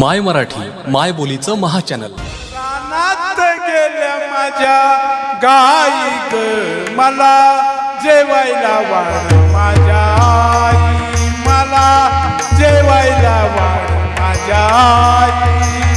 माय मराठी माय बोलीचं महाचॅनल. कानात गेल्या माझ्या गाई मला जेवायला वाढ. माझ्या आई मला जेवायला वाढ. माझ्या आई.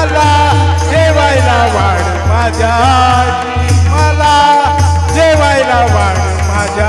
मला जेवायला वाढ माझ्या मला जेवायला वाढ माझ्या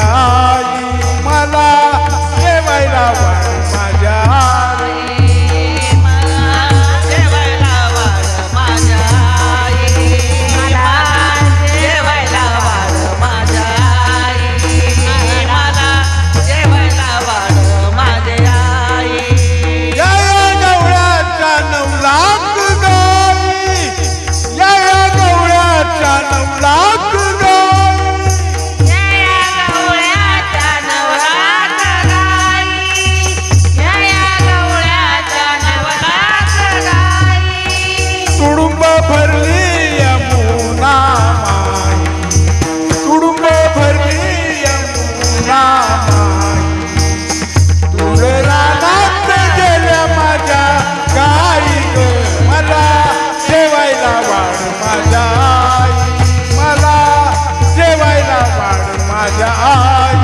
आई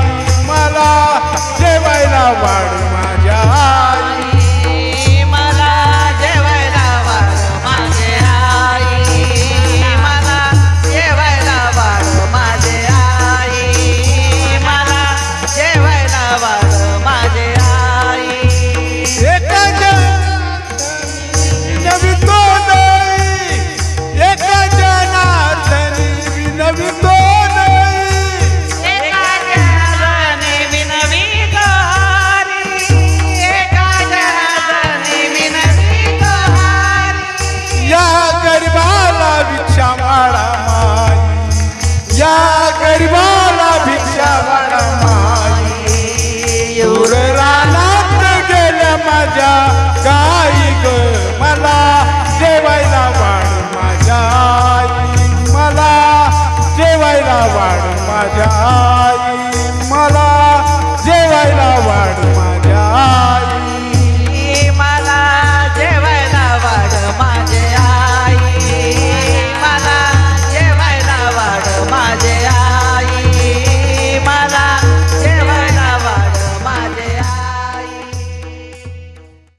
मला जेवायला वाढ